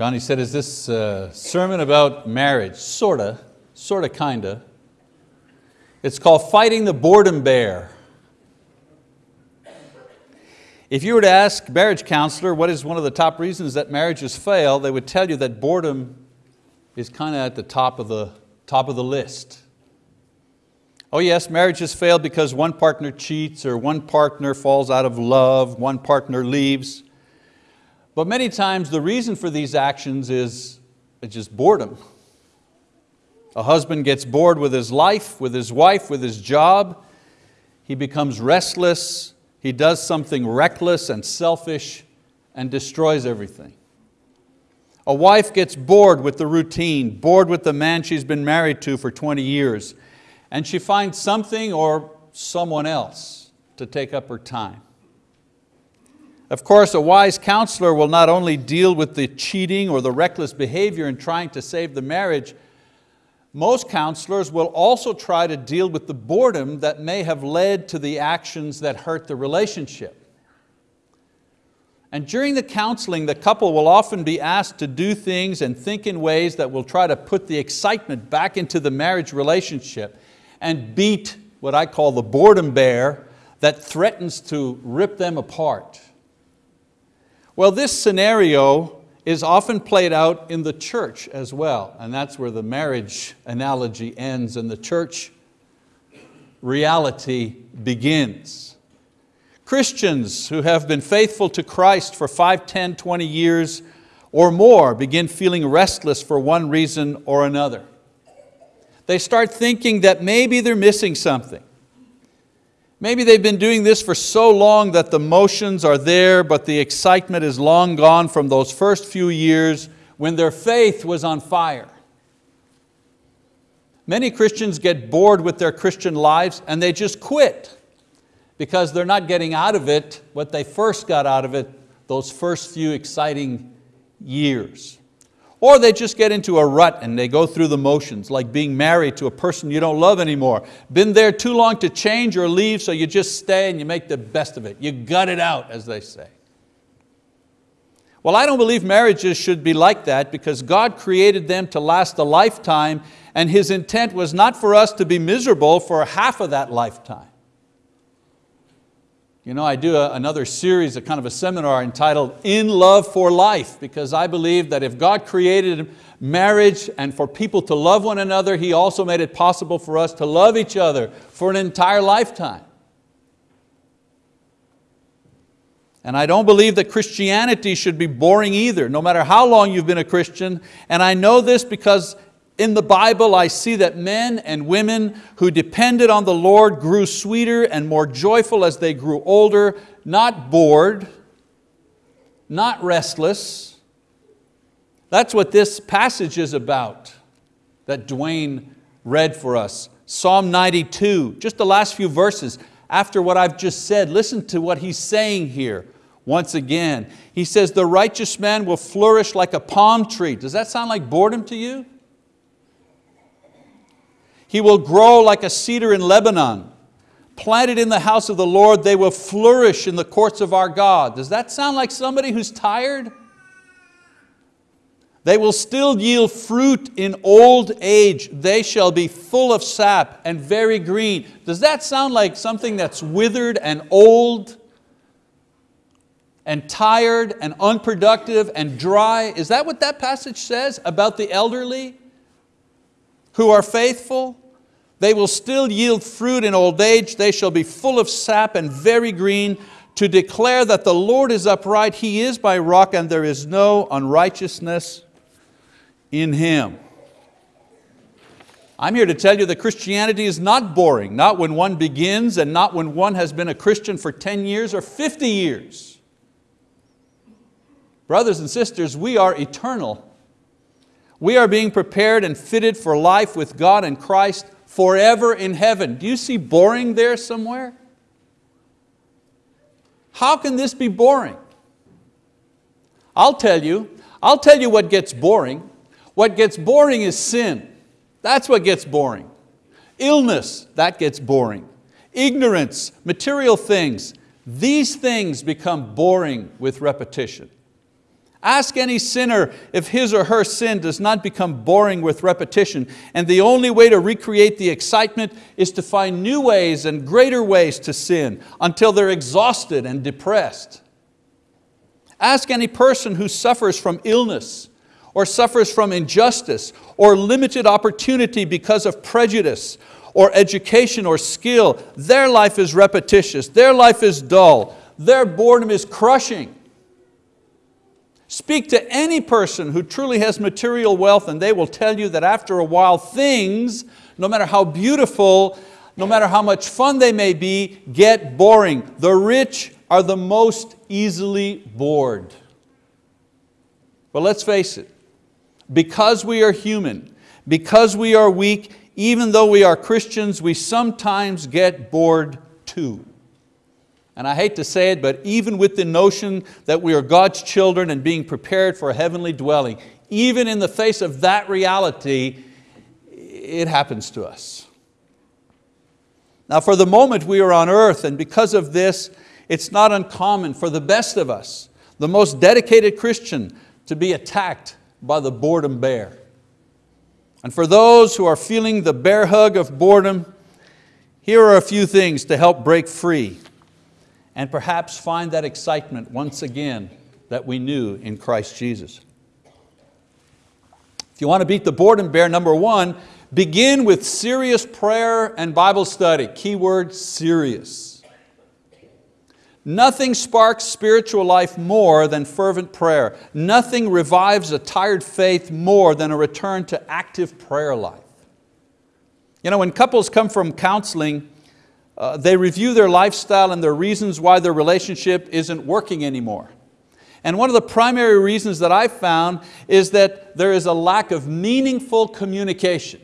Johnny said, is this a sermon about marriage? Sorta, sorta, kinda. It's called Fighting the Boredom Bear. If you were to ask marriage counselor what is one of the top reasons that marriages fail, they would tell you that boredom is kind of at the top of the, top of the list. Oh yes, marriages fail because one partner cheats or one partner falls out of love, one partner leaves. But many times the reason for these actions is just boredom. A husband gets bored with his life, with his wife, with his job. He becomes restless. He does something reckless and selfish and destroys everything. A wife gets bored with the routine, bored with the man she's been married to for 20 years, and she finds something or someone else to take up her time. Of course, a wise counselor will not only deal with the cheating or the reckless behavior in trying to save the marriage, most counselors will also try to deal with the boredom that may have led to the actions that hurt the relationship. And during the counseling, the couple will often be asked to do things and think in ways that will try to put the excitement back into the marriage relationship and beat what I call the boredom bear that threatens to rip them apart. Well, this scenario is often played out in the church as well, and that's where the marriage analogy ends and the church reality begins. Christians who have been faithful to Christ for 5, 10, 20 years or more begin feeling restless for one reason or another. They start thinking that maybe they're missing something. Maybe they've been doing this for so long that the motions are there, but the excitement is long gone from those first few years when their faith was on fire. Many Christians get bored with their Christian lives and they just quit because they're not getting out of it what they first got out of it those first few exciting years. Or they just get into a rut and they go through the motions, like being married to a person you don't love anymore. Been there too long to change or leave, so you just stay and you make the best of it. You gut it out, as they say. Well, I don't believe marriages should be like that because God created them to last a lifetime and His intent was not for us to be miserable for half of that lifetime. You know, I do a, another series, a kind of a seminar entitled In Love for Life, because I believe that if God created marriage and for people to love one another, He also made it possible for us to love each other for an entire lifetime. And I don't believe that Christianity should be boring either, no matter how long you've been a Christian. And I know this because in the Bible, I see that men and women who depended on the Lord grew sweeter and more joyful as they grew older, not bored, not restless. That's what this passage is about that Dwayne read for us. Psalm 92, just the last few verses. After what I've just said, listen to what he's saying here once again. He says, the righteous man will flourish like a palm tree. Does that sound like boredom to you? He will grow like a cedar in Lebanon. Planted in the house of the Lord, they will flourish in the courts of our God. Does that sound like somebody who's tired? They will still yield fruit in old age. They shall be full of sap and very green. Does that sound like something that's withered and old and tired and unproductive and dry? Is that what that passage says about the elderly who are faithful? They will still yield fruit in old age. They shall be full of sap and very green to declare that the Lord is upright. He is my rock and there is no unrighteousness in Him. I'm here to tell you that Christianity is not boring, not when one begins and not when one has been a Christian for 10 years or 50 years. Brothers and sisters, we are eternal. We are being prepared and fitted for life with God and Christ forever in heaven. Do you see boring there somewhere? How can this be boring? I'll tell you, I'll tell you what gets boring. What gets boring is sin. That's what gets boring. Illness, that gets boring. Ignorance, material things, these things become boring with repetition. Ask any sinner if his or her sin does not become boring with repetition, and the only way to recreate the excitement is to find new ways and greater ways to sin until they're exhausted and depressed. Ask any person who suffers from illness or suffers from injustice or limited opportunity because of prejudice or education or skill. Their life is repetitious, their life is dull, their boredom is crushing. Speak to any person who truly has material wealth and they will tell you that after a while things, no matter how beautiful, no matter how much fun they may be, get boring. The rich are the most easily bored. But let's face it, because we are human, because we are weak, even though we are Christians, we sometimes get bored too. And I hate to say it, but even with the notion that we are God's children and being prepared for a heavenly dwelling, even in the face of that reality, it happens to us. Now for the moment we are on earth and because of this, it's not uncommon for the best of us, the most dedicated Christian, to be attacked by the boredom bear. And for those who are feeling the bear hug of boredom, here are a few things to help break free and perhaps find that excitement once again that we knew in Christ Jesus. If you want to beat the boredom bear, number one, begin with serious prayer and Bible study. Keyword serious. Nothing sparks spiritual life more than fervent prayer. Nothing revives a tired faith more than a return to active prayer life. You know, when couples come from counseling, uh, they review their lifestyle and their reasons why their relationship isn't working anymore. And one of the primary reasons that I've found is that there is a lack of meaningful communication.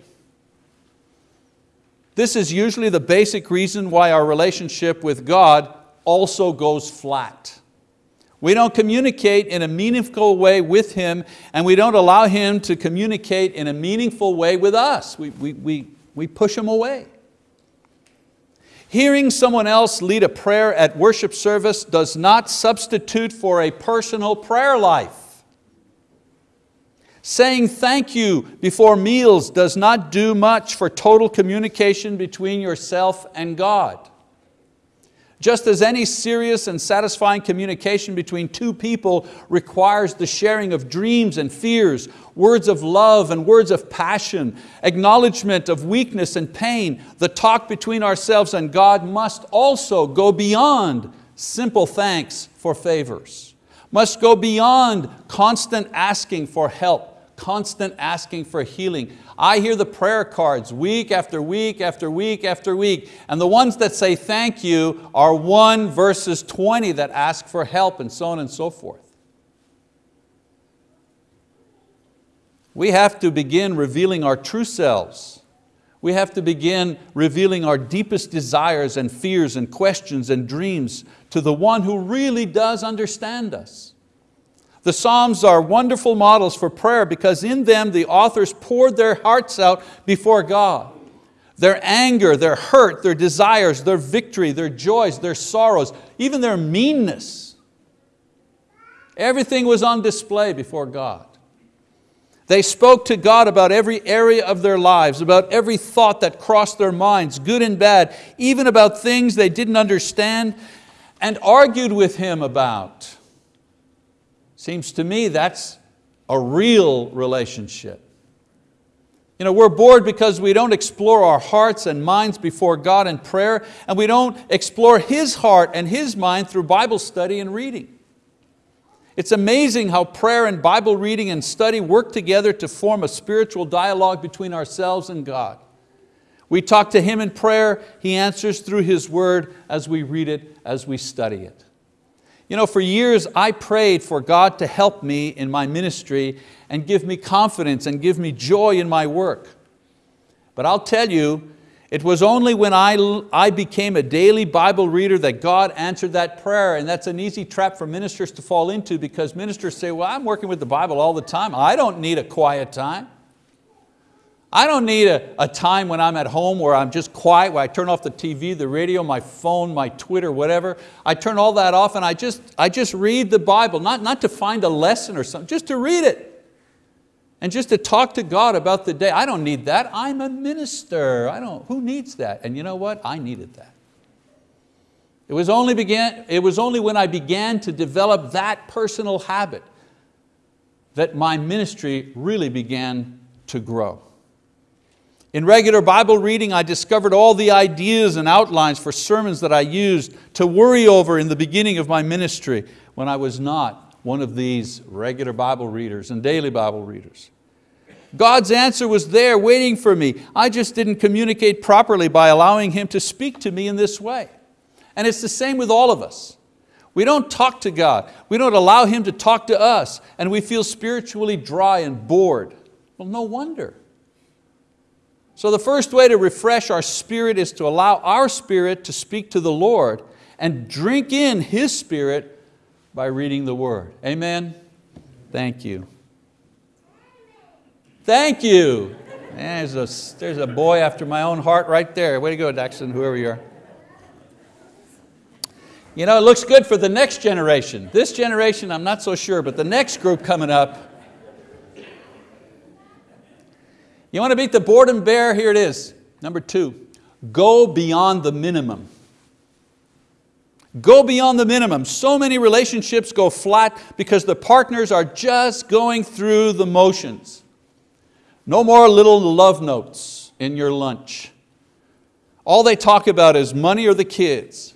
This is usually the basic reason why our relationship with God also goes flat. We don't communicate in a meaningful way with Him and we don't allow Him to communicate in a meaningful way with us. We, we, we, we push Him away. Hearing someone else lead a prayer at worship service does not substitute for a personal prayer life. Saying thank you before meals does not do much for total communication between yourself and God. Just as any serious and satisfying communication between two people requires the sharing of dreams and fears, words of love and words of passion, acknowledgement of weakness and pain, the talk between ourselves and God must also go beyond simple thanks for favors, must go beyond constant asking for help, constant asking for healing. I hear the prayer cards week after week after week after week, and the ones that say thank you are 1 verses 20 that ask for help and so on and so forth. We have to begin revealing our true selves. We have to begin revealing our deepest desires and fears and questions and dreams to the one who really does understand us. The Psalms are wonderful models for prayer because in them the authors poured their hearts out before God. Their anger, their hurt, their desires, their victory, their joys, their sorrows, even their meanness. Everything was on display before God. They spoke to God about every area of their lives, about every thought that crossed their minds, good and bad, even about things they didn't understand, and argued with Him about. Seems to me that's a real relationship. You know, we're bored because we don't explore our hearts and minds before God in prayer and we don't explore His heart and His mind through Bible study and reading. It's amazing how prayer and Bible reading and study work together to form a spiritual dialogue between ourselves and God. We talk to Him in prayer, He answers through His word as we read it, as we study it. You know, for years I prayed for God to help me in my ministry and give me confidence and give me joy in my work. But I'll tell you, it was only when I, I became a daily Bible reader that God answered that prayer and that's an easy trap for ministers to fall into because ministers say, well, I'm working with the Bible all the time. I don't need a quiet time. I don't need a, a time when I'm at home where I'm just quiet, where I turn off the TV, the radio, my phone, my Twitter, whatever. I turn all that off and I just, I just read the Bible, not, not to find a lesson or something, just to read it. And just to talk to God about the day. I don't need that, I'm a minister. I don't, who needs that? And you know what, I needed that. It was, only began, it was only when I began to develop that personal habit that my ministry really began to grow. In regular Bible reading, I discovered all the ideas and outlines for sermons that I used to worry over in the beginning of my ministry when I was not one of these regular Bible readers and daily Bible readers. God's answer was there waiting for me. I just didn't communicate properly by allowing Him to speak to me in this way. And it's the same with all of us. We don't talk to God. We don't allow Him to talk to us and we feel spiritually dry and bored. Well, no wonder. So the first way to refresh our spirit is to allow our spirit to speak to the Lord and drink in His spirit by reading the word. Amen? Thank you. Thank you. There's a, there's a boy after my own heart right there. Way to go, Daxton, whoever you are. You know, it looks good for the next generation. This generation, I'm not so sure, but the next group coming up, You want to beat the boredom bear? Here it is. Number two, go beyond the minimum. Go beyond the minimum. So many relationships go flat because the partners are just going through the motions. No more little love notes in your lunch. All they talk about is money or the kids.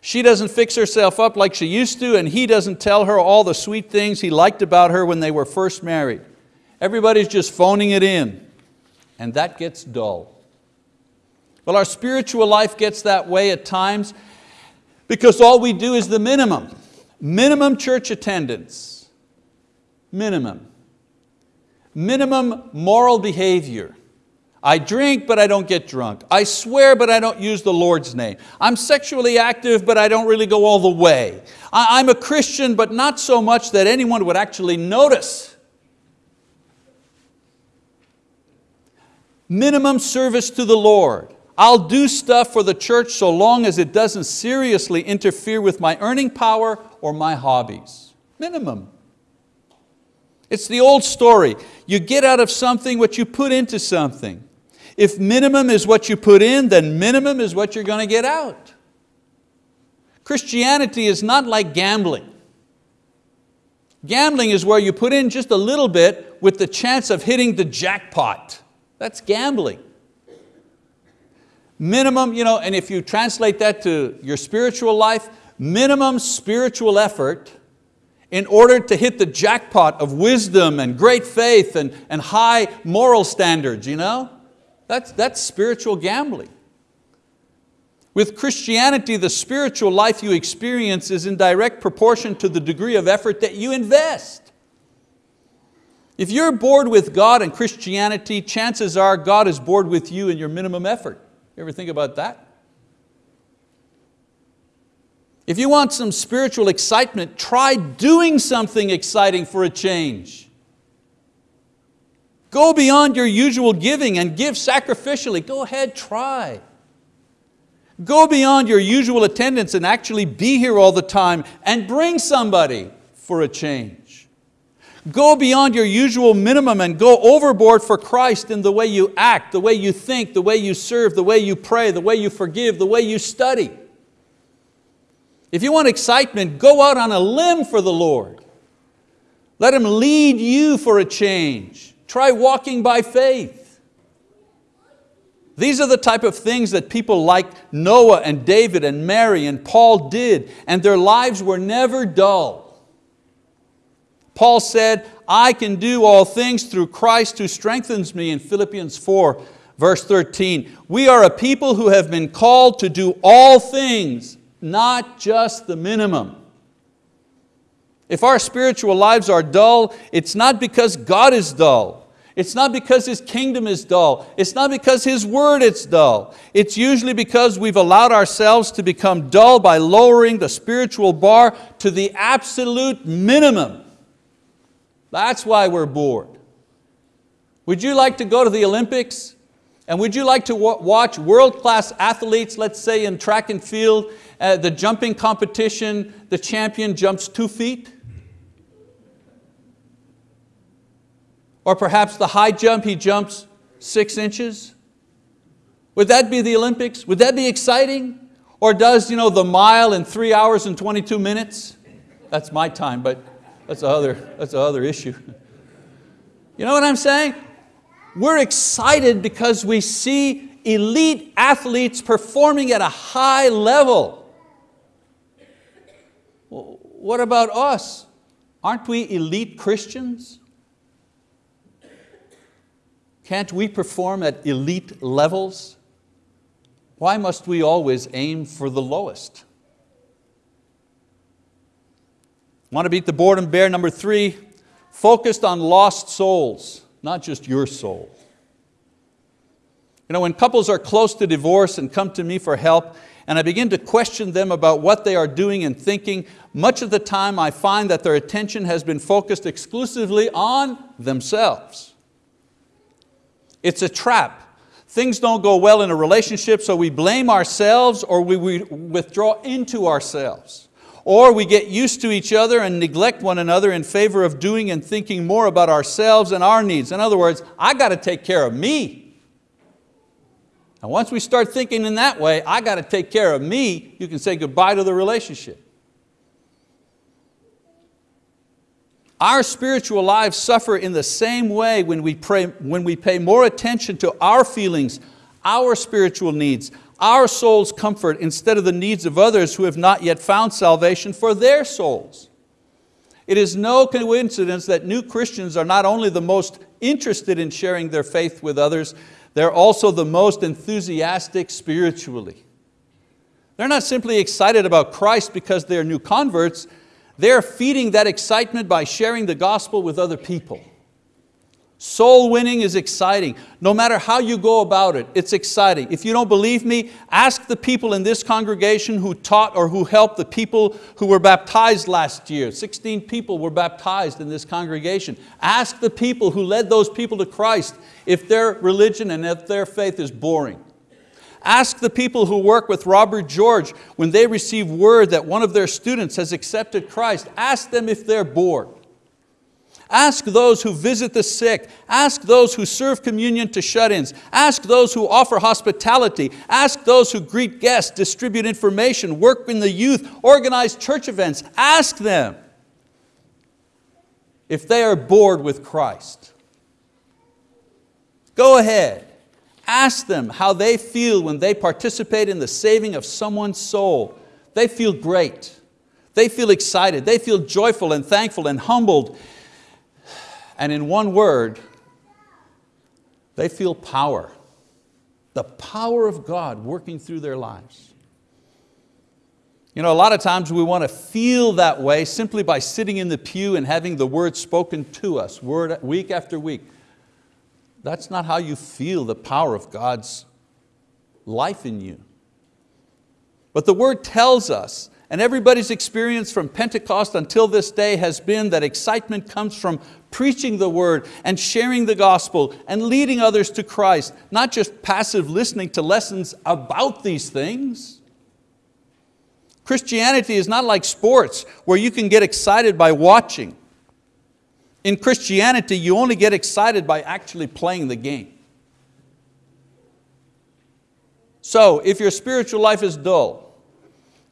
She doesn't fix herself up like she used to and he doesn't tell her all the sweet things he liked about her when they were first married. Everybody's just phoning it in and that gets dull. Well, our spiritual life gets that way at times because all we do is the minimum. Minimum church attendance, minimum. Minimum moral behavior. I drink, but I don't get drunk. I swear, but I don't use the Lord's name. I'm sexually active, but I don't really go all the way. I'm a Christian, but not so much that anyone would actually notice. Minimum service to the Lord. I'll do stuff for the church so long as it doesn't seriously interfere with my earning power or my hobbies. Minimum. It's the old story. You get out of something what you put into something. If minimum is what you put in, then minimum is what you're going to get out. Christianity is not like gambling. Gambling is where you put in just a little bit with the chance of hitting the jackpot. That's gambling. Minimum, you know, and if you translate that to your spiritual life, minimum spiritual effort in order to hit the jackpot of wisdom and great faith and, and high moral standards, you know? That's, that's spiritual gambling. With Christianity, the spiritual life you experience is in direct proportion to the degree of effort that you invest. If you're bored with God and Christianity, chances are God is bored with you and your minimum effort. You ever think about that? If you want some spiritual excitement, try doing something exciting for a change. Go beyond your usual giving and give sacrificially. Go ahead, try. Go beyond your usual attendance and actually be here all the time and bring somebody for a change. Go beyond your usual minimum and go overboard for Christ in the way you act, the way you think, the way you serve, the way you pray, the way you forgive, the way you study. If you want excitement, go out on a limb for the Lord. Let Him lead you for a change. Try walking by faith. These are the type of things that people like Noah and David and Mary and Paul did, and their lives were never dull. Paul said, I can do all things through Christ who strengthens me in Philippians 4, verse 13. We are a people who have been called to do all things, not just the minimum. If our spiritual lives are dull, it's not because God is dull. It's not because His kingdom is dull. It's not because His word is dull. It's usually because we've allowed ourselves to become dull by lowering the spiritual bar to the absolute minimum. That's why we're bored. Would you like to go to the Olympics? And would you like to watch world-class athletes, let's say in track and field, uh, the jumping competition, the champion jumps two feet? Or perhaps the high jump, he jumps six inches? Would that be the Olympics? Would that be exciting? Or does you know, the mile in three hours and 22 minutes? That's my time, but that's another, that's another issue. You know what I'm saying? We're excited because we see elite athletes performing at a high level. What about us? Aren't we elite Christians? Can't we perform at elite levels? Why must we always aim for the lowest? Want to beat the boredom bear? Number three, focused on lost souls, not just your soul. You know, when couples are close to divorce and come to me for help, and I begin to question them about what they are doing and thinking, much of the time I find that their attention has been focused exclusively on themselves. It's a trap. Things don't go well in a relationship, so we blame ourselves or we withdraw into ourselves. Or we get used to each other and neglect one another in favor of doing and thinking more about ourselves and our needs. In other words, I got to take care of me. And once we start thinking in that way, I got to take care of me, you can say goodbye to the relationship. Our spiritual lives suffer in the same way when we, pray, when we pay more attention to our feelings, our spiritual needs, our soul's comfort instead of the needs of others who have not yet found salvation for their souls. It is no coincidence that new Christians are not only the most interested in sharing their faith with others, they're also the most enthusiastic spiritually. They're not simply excited about Christ because they're new converts, they're feeding that excitement by sharing the gospel with other people. Soul winning is exciting. No matter how you go about it, it's exciting. If you don't believe me, ask the people in this congregation who taught or who helped the people who were baptized last year. 16 people were baptized in this congregation. Ask the people who led those people to Christ if their religion and if their faith is boring. Ask the people who work with Robert George when they receive word that one of their students has accepted Christ. Ask them if they're bored. Ask those who visit the sick. Ask those who serve communion to shut-ins. Ask those who offer hospitality. Ask those who greet guests, distribute information, work in the youth, organize church events. Ask them if they are bored with Christ. Go ahead. Ask them how they feel when they participate in the saving of someone's soul. They feel great. They feel excited. They feel joyful and thankful and humbled. And in one word, they feel power. The power of God working through their lives. You know, a lot of times we want to feel that way simply by sitting in the pew and having the word spoken to us word, week after week. That's not how you feel the power of God's life in you. But the word tells us, and everybody's experience from Pentecost until this day has been that excitement comes from preaching the word and sharing the gospel and leading others to Christ, not just passive listening to lessons about these things. Christianity is not like sports where you can get excited by watching. In Christianity, you only get excited by actually playing the game. So if your spiritual life is dull,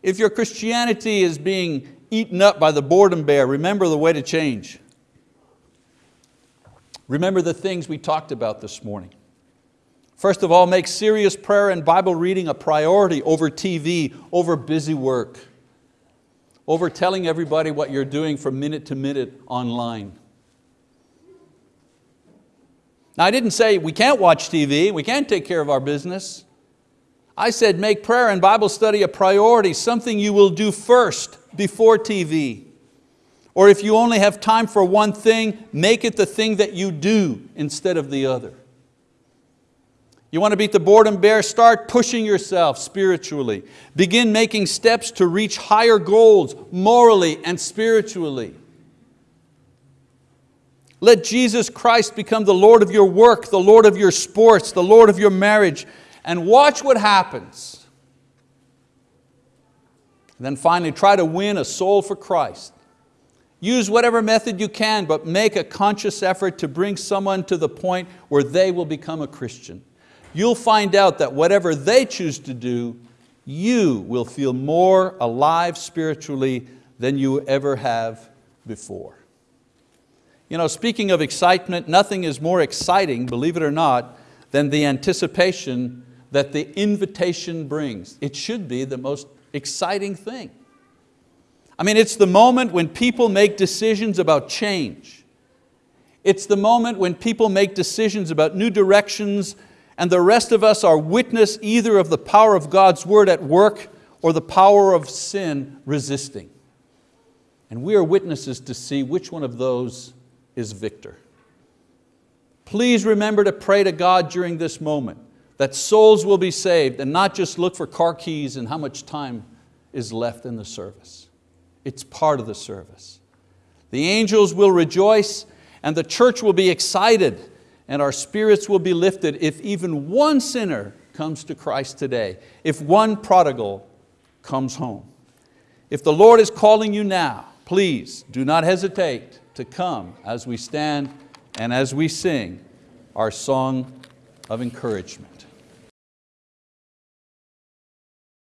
if your Christianity is being eaten up by the boredom bear, remember the way to change. Remember the things we talked about this morning. First of all, make serious prayer and Bible reading a priority over TV, over busy work, over telling everybody what you're doing from minute to minute online. Now I didn't say we can't watch TV, we can't take care of our business. I said make prayer and Bible study a priority, something you will do first before TV. Or if you only have time for one thing, make it the thing that you do instead of the other. You want to beat the boredom bear? Start pushing yourself spiritually. Begin making steps to reach higher goals morally and spiritually. Let Jesus Christ become the Lord of your work, the Lord of your sports, the Lord of your marriage, and watch what happens. And then finally, try to win a soul for Christ. Use whatever method you can, but make a conscious effort to bring someone to the point where they will become a Christian. You'll find out that whatever they choose to do, you will feel more alive spiritually than you ever have before. You know, speaking of excitement, nothing is more exciting, believe it or not, than the anticipation that the invitation brings. It should be the most exciting thing. I mean, it's the moment when people make decisions about change. It's the moment when people make decisions about new directions and the rest of us are witness either of the power of God's word at work or the power of sin resisting. And we are witnesses to see which one of those is victor. Please remember to pray to God during this moment that souls will be saved and not just look for car keys and how much time is left in the service. It's part of the service. The angels will rejoice and the church will be excited and our spirits will be lifted if even one sinner comes to Christ today, if one prodigal comes home. If the Lord is calling you now, please do not hesitate to come as we stand and as we sing our song of encouragement.